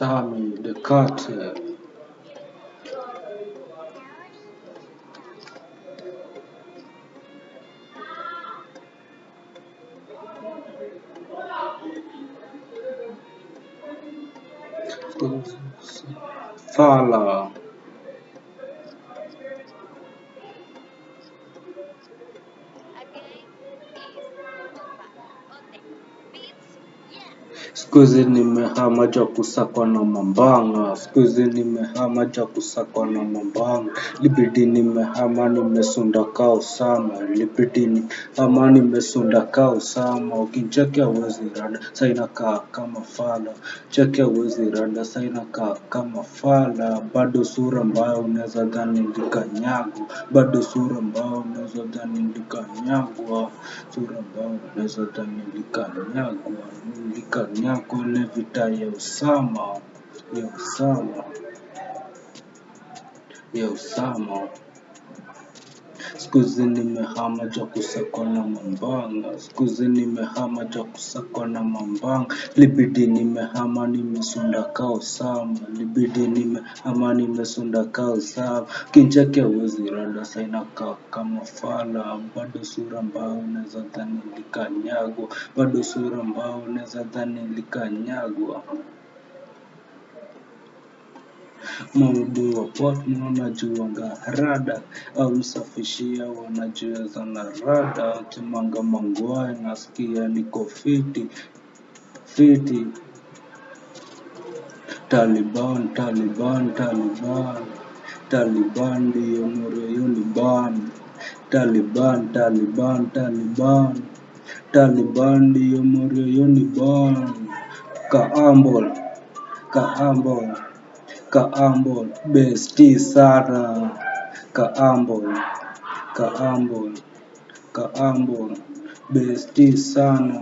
Same de carte. Voilà. Siku hizi nimehama cha kusakwa na mambanga, siku hizi nimehama cha kusakwa na mambanga, libidi nimehama nimesunda kao Osama, libidi nimehama nimesunda kao Osama, ukincheki hauwezi rada, saina inakaa kama fala, cheki hauwezi rada, saina inakaa kama fala, bado sura mbaya unaweza dhani likanyagwa, bado sura mbaya unaweza dhani likanyagwa, sura mbaya unaweza dhani likanyagwa, likanyagwa ile vita ya Usama ya Usama ya Osama. Siku hizi nimehama ja kusakwa na mambanga, siku hizi nimehama ja kusakwa na mambanga, libidi nimehama nimesunda kao sama, libidi nimehama nimesunda kao sama, kincheki hauwezi rada, saina kao kama fala, bado sura mbao unaweza dhani likanyagwa, bado sura mbao unaweza dhani likanyagwa. Maudhui wa Portmore wanajuanga rada au msafishia wanajiweza na rada kimanga mangwai nasikia niko fiti fiti. Taliban Taliban Taliban Taliban ndiyo ni ban Taliban Taliban Taliban Taliban ndiyo mureo ni ban Kaambol Kaambol Kaambol besti sana. Kaambol Kaambol Kaambol besti sana.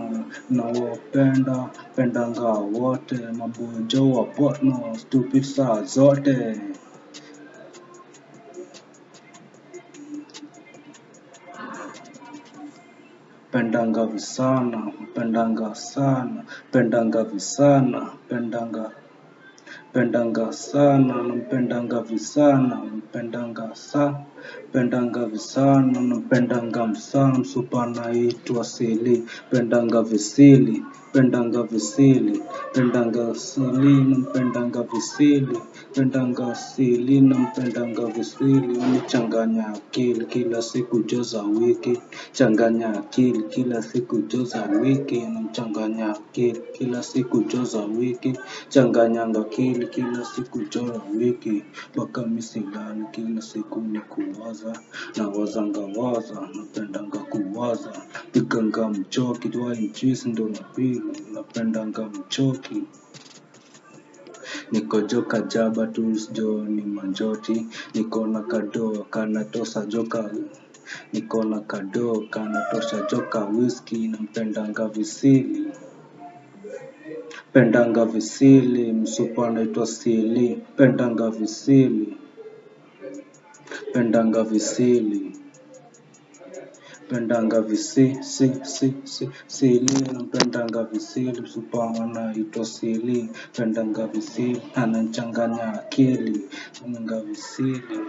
Nawapenda pendanga wote mabojo wa Portmore stupid saa zote. Pendanga visana pendanga sana pendanga visana pendanga pendanga sana nampendanga visana mpendanga sa pendanga visana nampendanga msana msupa naitwa sili. Pendanga visili pendanga visili. Pendanga sili nampendanga visili. Pendanga sili nampendanga visili. Unichanganya akili kila siku joza wiki. Changanya akili kila siku joza wiki. Namchanganya akili kila siku joza wiki. Changanyanga akili kila siku joza wiki. Mpaka misilani kila siku ni kuwaza na wazanga waza napendanga kuwaza piganga mchoki twainchisi ndo napili napendanga mchoki. Niko joka jaba tu jo ni manjoti. Niko na kadoo kanatosa joka niko na kadoo kanatosha joka whisky. Nampendanga visili pendanga visili msupa anaitwa sili. Pendanga visili pendanga visili. Pendanga visi si si si sili. Nampendanga visili msupa anaitwa sili. Pendanga visili anachanganya akili. Pendanga visili